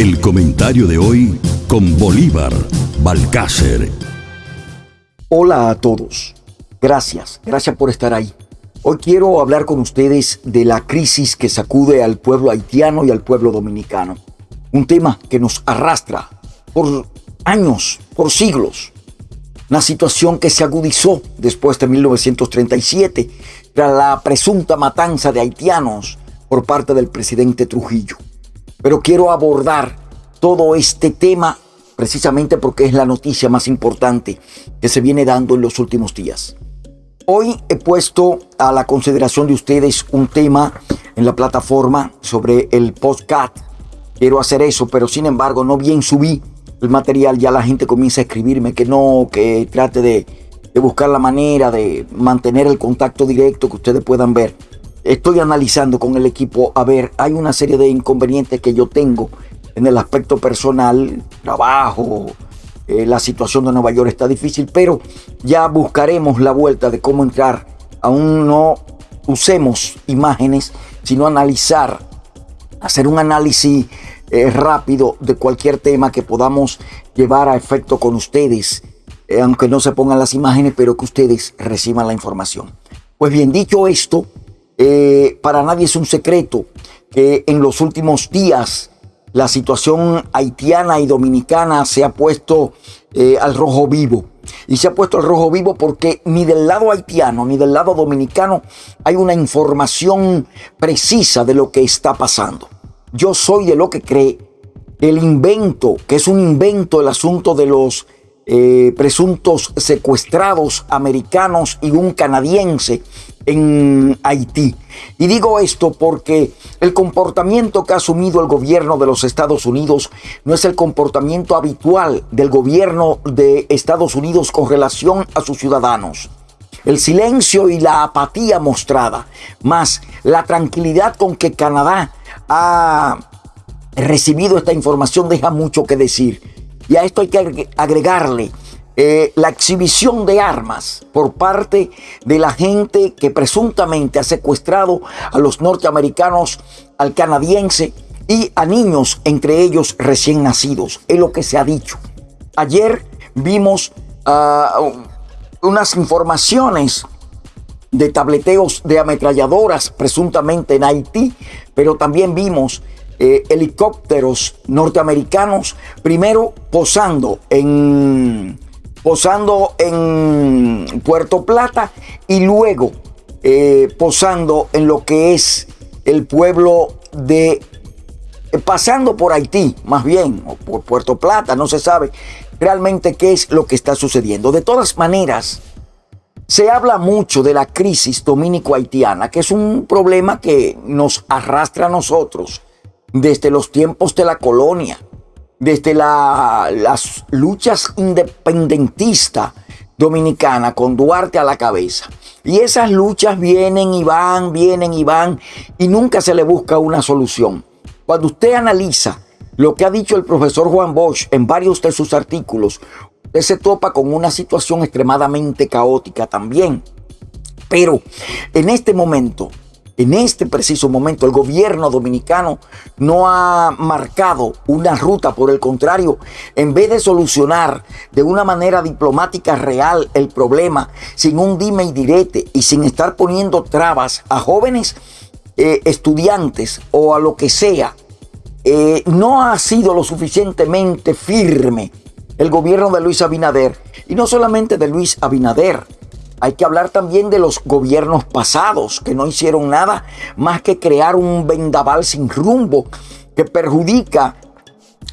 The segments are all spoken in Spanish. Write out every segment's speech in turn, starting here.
El comentario de hoy con Bolívar Balcácer. Hola a todos. Gracias, gracias por estar ahí. Hoy quiero hablar con ustedes de la crisis que sacude al pueblo haitiano y al pueblo dominicano. Un tema que nos arrastra por años, por siglos. Una situación que se agudizó después de 1937, tras la presunta matanza de haitianos por parte del presidente Trujillo. Pero quiero abordar todo este tema precisamente porque es la noticia más importante que se viene dando en los últimos días. Hoy he puesto a la consideración de ustedes un tema en la plataforma sobre el podcast. Quiero hacer eso, pero sin embargo no bien subí el material, ya la gente comienza a escribirme que no, que trate de, de buscar la manera de mantener el contacto directo que ustedes puedan ver estoy analizando con el equipo, a ver, hay una serie de inconvenientes que yo tengo en el aspecto personal, trabajo, eh, la situación de Nueva York está difícil, pero ya buscaremos la vuelta de cómo entrar. Aún no usemos imágenes, sino analizar, hacer un análisis eh, rápido de cualquier tema que podamos llevar a efecto con ustedes, eh, aunque no se pongan las imágenes, pero que ustedes reciban la información. Pues bien, dicho esto, eh, para nadie es un secreto que en los últimos días la situación haitiana y dominicana se ha puesto eh, al rojo vivo. Y se ha puesto al rojo vivo porque ni del lado haitiano ni del lado dominicano hay una información precisa de lo que está pasando. Yo soy de lo que cree el invento, que es un invento el asunto de los eh, presuntos secuestrados americanos y un canadiense en Haití. Y digo esto porque el comportamiento que ha asumido el gobierno de los Estados Unidos no es el comportamiento habitual del gobierno de Estados Unidos con relación a sus ciudadanos. El silencio y la apatía mostrada, más la tranquilidad con que Canadá ha recibido esta información deja mucho que decir. Y a esto hay que agregarle eh, la exhibición de armas por parte de la gente que presuntamente ha secuestrado a los norteamericanos, al canadiense y a niños, entre ellos recién nacidos. Es lo que se ha dicho. Ayer vimos ah, unas informaciones de tableteos de ametralladoras presuntamente en Haití, pero también vimos eh, helicópteros norteamericanos primero posando en posando en Puerto Plata y luego eh, posando en lo que es el pueblo de, eh, pasando por Haití, más bien, o por Puerto Plata, no se sabe realmente qué es lo que está sucediendo. De todas maneras, se habla mucho de la crisis dominico-haitiana, que es un problema que nos arrastra a nosotros desde los tiempos de la colonia desde las luchas independentistas dominicanas con Duarte a la cabeza. Y esas luchas vienen y van, vienen y van, y nunca se le busca una solución. Cuando usted analiza lo que ha dicho el profesor Juan Bosch en varios de sus artículos, usted se topa con una situación extremadamente caótica también. Pero en este momento, en este preciso momento el gobierno dominicano no ha marcado una ruta, por el contrario, en vez de solucionar de una manera diplomática real el problema, sin un dime y direte y sin estar poniendo trabas a jóvenes eh, estudiantes o a lo que sea, eh, no ha sido lo suficientemente firme el gobierno de Luis Abinader. Y no solamente de Luis Abinader, hay que hablar también de los gobiernos pasados que no hicieron nada más que crear un vendaval sin rumbo que perjudica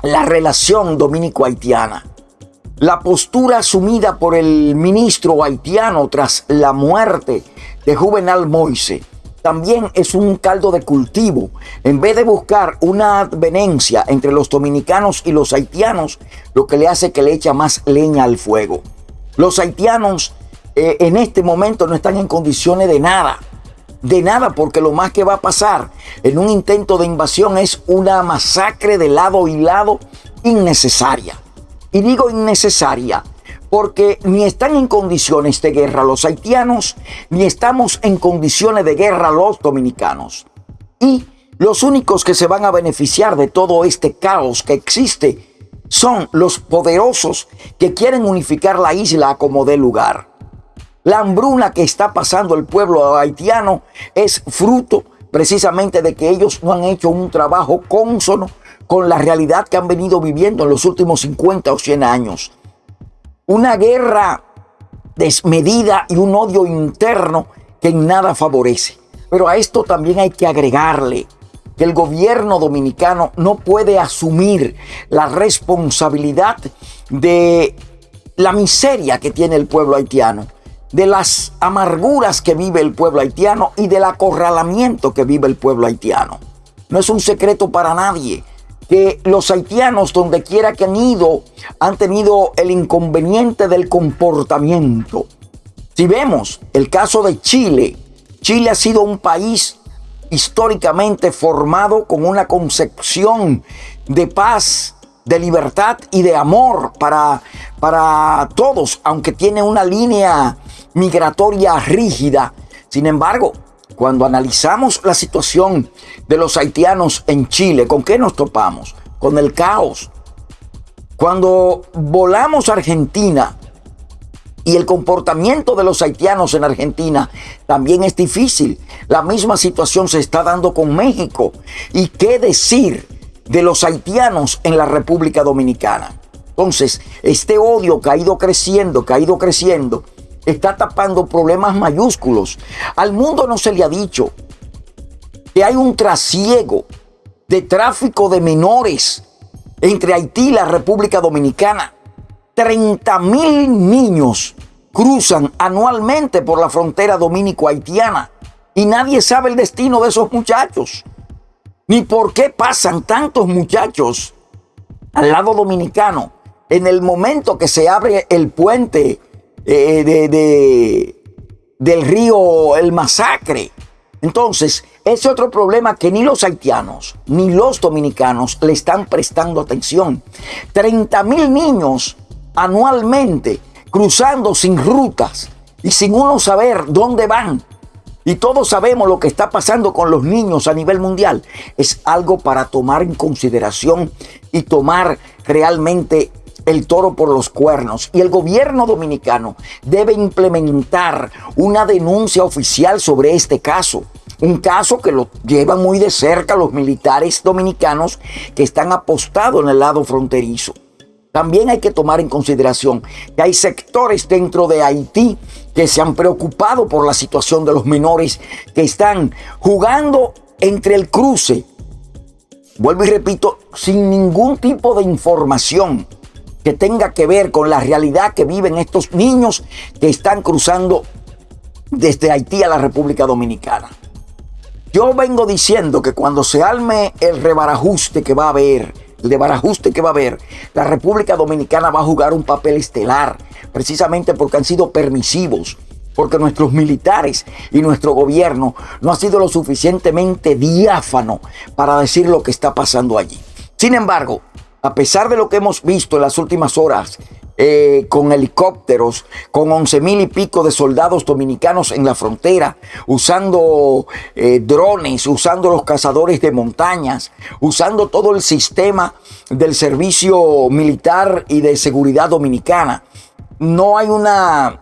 la relación dominico-haitiana. La postura asumida por el ministro haitiano tras la muerte de Juvenal Moise también es un caldo de cultivo. En vez de buscar una advenencia entre los dominicanos y los haitianos, lo que le hace que le echa más leña al fuego. Los haitianos eh, en este momento no están en condiciones de nada. De nada, porque lo más que va a pasar en un intento de invasión es una masacre de lado y lado innecesaria. Y digo innecesaria porque ni están en condiciones de guerra los haitianos, ni estamos en condiciones de guerra los dominicanos. Y Los únicos que se van a beneficiar de todo este caos que existe son los poderosos que quieren unificar la isla como de lugar. La hambruna que está pasando el pueblo haitiano es fruto precisamente de que ellos no han hecho un trabajo consono con la realidad que han venido viviendo en los últimos 50 o 100 años. Una guerra desmedida y un odio interno que en nada favorece. Pero a esto también hay que agregarle que el gobierno dominicano no puede asumir la responsabilidad de la miseria que tiene el pueblo haitiano de las amarguras que vive el pueblo haitiano y del acorralamiento que vive el pueblo haitiano. No es un secreto para nadie que los haitianos, donde quiera que han ido, han tenido el inconveniente del comportamiento. Si vemos el caso de Chile, Chile ha sido un país históricamente formado con una concepción de paz, de libertad y de amor para, para todos, aunque tiene una línea migratoria rígida. Sin embargo, cuando analizamos la situación de los haitianos en Chile, ¿con qué nos topamos? Con el caos. Cuando volamos a Argentina y el comportamiento de los haitianos en Argentina también es difícil. La misma situación se está dando con México. ¿Y qué decir de los haitianos en la República Dominicana? Entonces, este odio que ha ido creciendo, que ha ido creciendo, está tapando problemas mayúsculos. Al mundo no se le ha dicho que hay un trasiego de tráfico de menores entre Haití y la República Dominicana. 30 mil niños cruzan anualmente por la frontera dominico-haitiana y nadie sabe el destino de esos muchachos. Ni por qué pasan tantos muchachos al lado dominicano en el momento que se abre el puente eh, de, del río El Masacre. Entonces, ese otro problema que ni los haitianos ni los dominicanos le están prestando atención. 30 mil niños anualmente cruzando sin rutas y sin uno saber dónde van. Y todos sabemos lo que está pasando con los niños a nivel mundial. Es algo para tomar en consideración y tomar realmente el toro por los cuernos y el gobierno dominicano debe implementar una denuncia oficial sobre este caso. Un caso que lo llevan muy de cerca los militares dominicanos que están apostados en el lado fronterizo. También hay que tomar en consideración que hay sectores dentro de Haití que se han preocupado por la situación de los menores que están jugando entre el cruce. Vuelvo y repito, sin ningún tipo de información que tenga que ver con la realidad que viven estos niños que están cruzando desde Haití a la República Dominicana. Yo vengo diciendo que cuando se alme el rebarajuste que va a haber, el rebarajuste que va a haber, la República Dominicana va a jugar un papel estelar, precisamente porque han sido permisivos, porque nuestros militares y nuestro gobierno no ha sido lo suficientemente diáfano para decir lo que está pasando allí. Sin embargo, a pesar de lo que hemos visto en las últimas horas, eh, con helicópteros, con once mil y pico de soldados dominicanos en la frontera, usando eh, drones, usando los cazadores de montañas, usando todo el sistema del servicio militar y de seguridad dominicana. No hay una,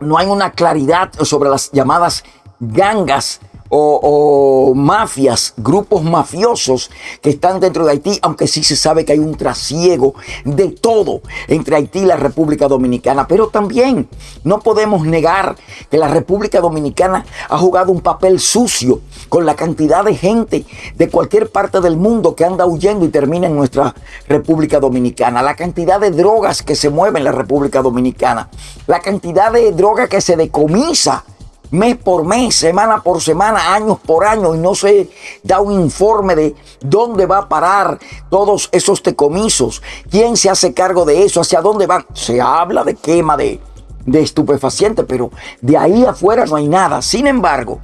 no hay una claridad sobre las llamadas gangas o, mafias, grupos mafiosos que están dentro de Haití, aunque sí se sabe que hay un trasiego de todo entre Haití y la República Dominicana. Pero también no podemos negar que la República Dominicana ha jugado un papel sucio con la cantidad de gente de cualquier parte del mundo que anda huyendo y termina en nuestra República Dominicana. La cantidad de drogas que se mueven en la República Dominicana. La cantidad de droga que se decomisa mes por mes, semana por semana, años por año, y no se da un informe de dónde va a parar todos esos decomisos, quién se hace cargo de eso, hacia dónde van. Se habla de quema de, de estupefacientes, pero de ahí afuera no hay nada. Sin embargo,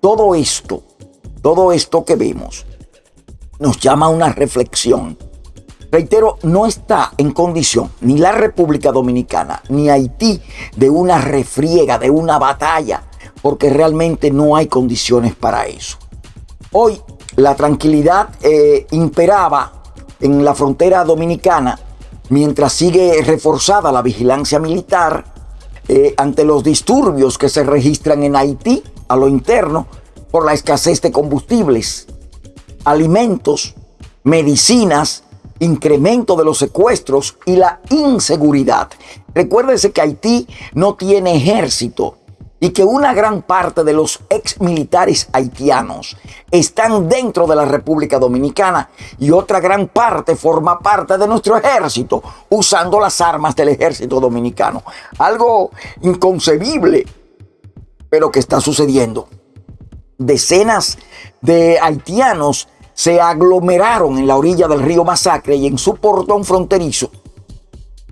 todo esto, todo esto que vemos, nos llama a una reflexión. Reitero, no está en condición ni la República Dominicana ni Haití de una refriega, de una batalla, porque realmente no hay condiciones para eso. Hoy la tranquilidad eh, imperaba en la frontera dominicana mientras sigue reforzada la vigilancia militar eh, ante los disturbios que se registran en Haití a lo interno por la escasez de combustibles, alimentos, medicinas, incremento de los secuestros y la inseguridad. Recuérdese que Haití no tiene ejército y que una gran parte de los ex militares haitianos están dentro de la República Dominicana y otra gran parte forma parte de nuestro ejército usando las armas del ejército dominicano. Algo inconcebible, pero que está sucediendo. Decenas de haitianos se aglomeraron en la orilla del río Masacre y en su portón fronterizo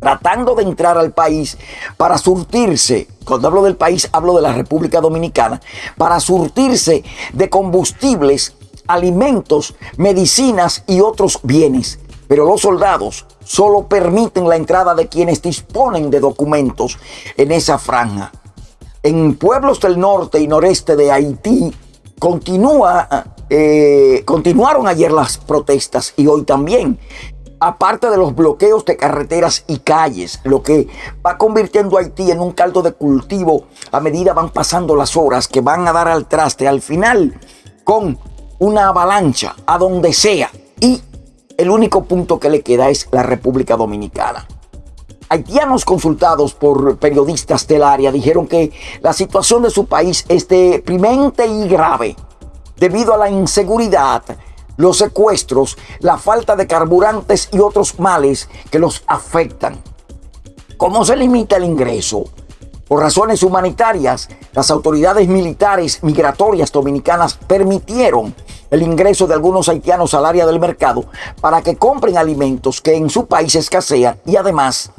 tratando de entrar al país para surtirse, cuando hablo del país hablo de la República Dominicana, para surtirse de combustibles, alimentos, medicinas y otros bienes. Pero los soldados solo permiten la entrada de quienes disponen de documentos en esa franja. En pueblos del norte y noreste de Haití continúa, eh, continuaron ayer las protestas y hoy también aparte de los bloqueos de carreteras y calles, lo que va convirtiendo a Haití en un caldo de cultivo a medida van pasando las horas que van a dar al traste al final con una avalancha a donde sea. Y el único punto que le queda es la República Dominicana. Haitianos consultados por periodistas del área dijeron que la situación de su país es deprimente y grave debido a la inseguridad los secuestros, la falta de carburantes y otros males que los afectan. ¿Cómo se limita el ingreso? Por razones humanitarias, las autoridades militares migratorias dominicanas permitieron el ingreso de algunos haitianos al área del mercado para que compren alimentos que en su país escasean y además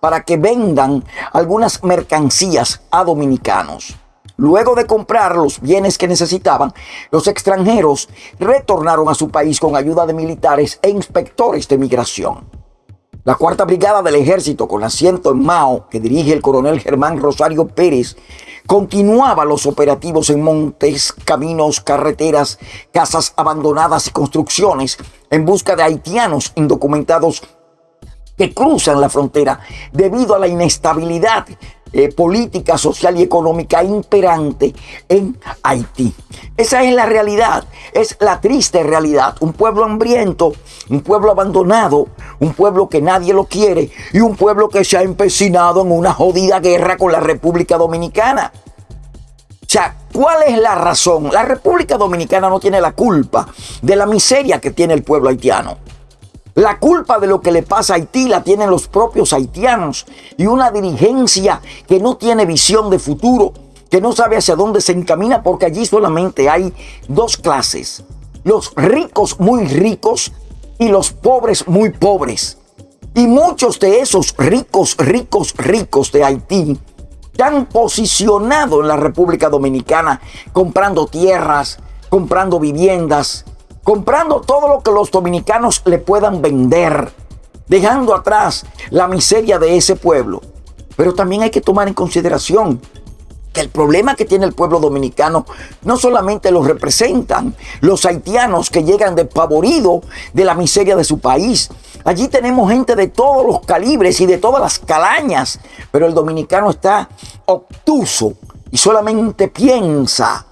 para que vendan algunas mercancías a dominicanos. Luego de comprar los bienes que necesitaban, los extranjeros retornaron a su país con ayuda de militares e inspectores de migración. La cuarta brigada del ejército con asiento en Mao, que dirige el coronel Germán Rosario Pérez, continuaba los operativos en montes, caminos, carreteras, casas abandonadas y construcciones en busca de haitianos indocumentados que cruzan la frontera debido a la inestabilidad eh, política, social y económica imperante en Haití. Esa es la realidad, es la triste realidad. Un pueblo hambriento, un pueblo abandonado, un pueblo que nadie lo quiere y un pueblo que se ha empecinado en una jodida guerra con la República Dominicana. O sea, ¿cuál es la razón? La República Dominicana no tiene la culpa de la miseria que tiene el pueblo haitiano. La culpa de lo que le pasa a Haití la tienen los propios haitianos y una dirigencia que no tiene visión de futuro, que no sabe hacia dónde se encamina porque allí solamente hay dos clases. Los ricos muy ricos y los pobres muy pobres. Y muchos de esos ricos, ricos, ricos de Haití se han posicionado en la República Dominicana comprando tierras, comprando viviendas, comprando todo lo que los dominicanos le puedan vender, dejando atrás la miseria de ese pueblo. Pero también hay que tomar en consideración que el problema que tiene el pueblo dominicano no solamente lo representan los haitianos que llegan despavoridos de la miseria de su país. Allí tenemos gente de todos los calibres y de todas las calañas, pero el dominicano está obtuso y solamente piensa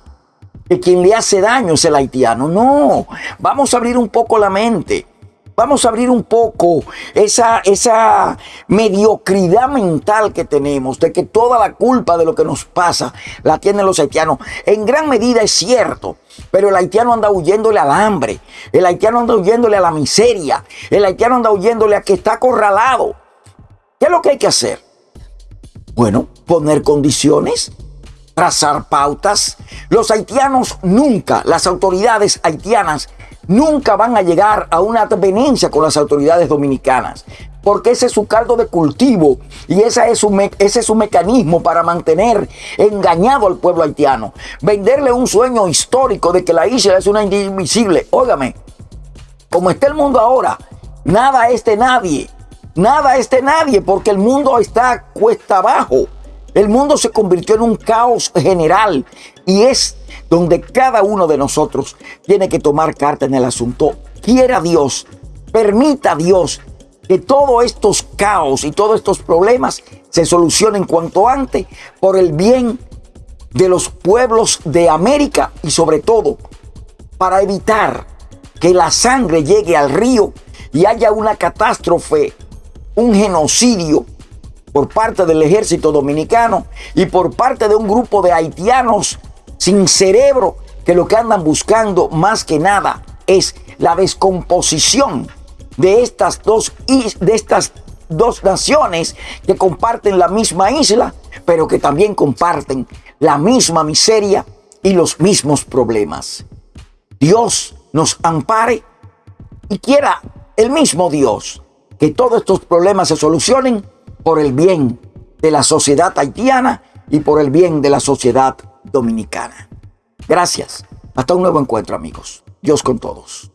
que quien le hace daño es el haitiano. No, vamos a abrir un poco la mente. Vamos a abrir un poco esa, esa mediocridad mental que tenemos de que toda la culpa de lo que nos pasa la tienen los haitianos. En gran medida es cierto, pero el haitiano anda huyéndole al hambre, el haitiano anda huyéndole a la miseria, el haitiano anda huyéndole a que está acorralado. ¿Qué es lo que hay que hacer? Bueno, poner condiciones trazar pautas. Los haitianos nunca, las autoridades haitianas, nunca van a llegar a una advenencia con las autoridades dominicanas. Porque ese es su caldo de cultivo y ese es, su ese es su mecanismo para mantener engañado al pueblo haitiano. Venderle un sueño histórico de que la isla es una indivisible. Óigame, como está el mundo ahora, nada es de nadie. Nada es de nadie porque el mundo está cuesta abajo. El mundo se convirtió en un caos general y es donde cada uno de nosotros tiene que tomar carta en el asunto. Quiera Dios, permita Dios que todos estos caos y todos estos problemas se solucionen cuanto antes por el bien de los pueblos de América y sobre todo para evitar que la sangre llegue al río y haya una catástrofe, un genocidio por parte del ejército dominicano y por parte de un grupo de haitianos sin cerebro que lo que andan buscando más que nada es la descomposición de estas dos, de estas dos naciones que comparten la misma isla, pero que también comparten la misma miseria y los mismos problemas. Dios nos ampare y quiera el mismo Dios que todos estos problemas se solucionen por el bien de la sociedad haitiana y por el bien de la sociedad dominicana. Gracias. Hasta un nuevo encuentro amigos. Dios con todos.